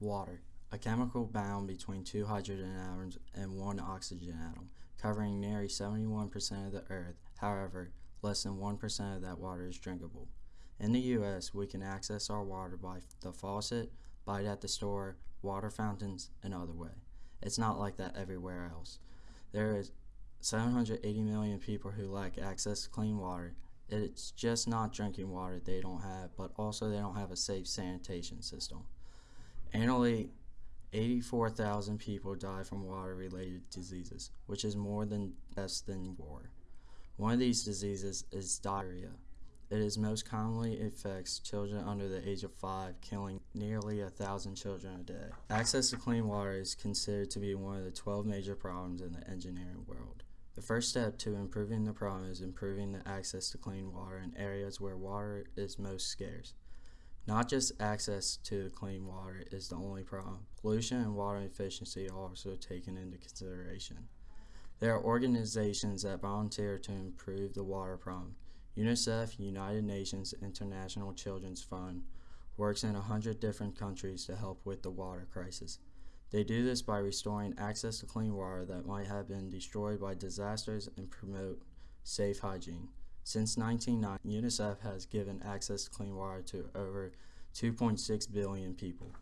Water, a chemical bound between two hydrogen atoms and one oxygen atom, covering nearly 71% of the Earth. However, less than 1% of that water is drinkable. In the U.S., we can access our water by the faucet, buy it at the store, water fountains, and other way. It's not like that everywhere else. There is 780 million people who lack access to clean water. It's just not drinking water they don't have, but also they don't have a safe sanitation system. Annually, 84,000 people die from water-related diseases, which is more than deaths than war. One of these diseases is diarrhea. It is most commonly affects children under the age of 5, killing nearly a thousand children a day. Access to clean water is considered to be one of the 12 major problems in the engineering world. The first step to improving the problem is improving the access to clean water in areas where water is most scarce. Not just access to clean water is the only problem. Pollution and water efficiency are also taken into consideration. There are organizations that volunteer to improve the water problem. UNICEF, United Nations International Children's Fund, works in 100 different countries to help with the water crisis. They do this by restoring access to clean water that might have been destroyed by disasters and promote safe hygiene. Since 1990, UNICEF has given access to clean water to over 2.6 billion people.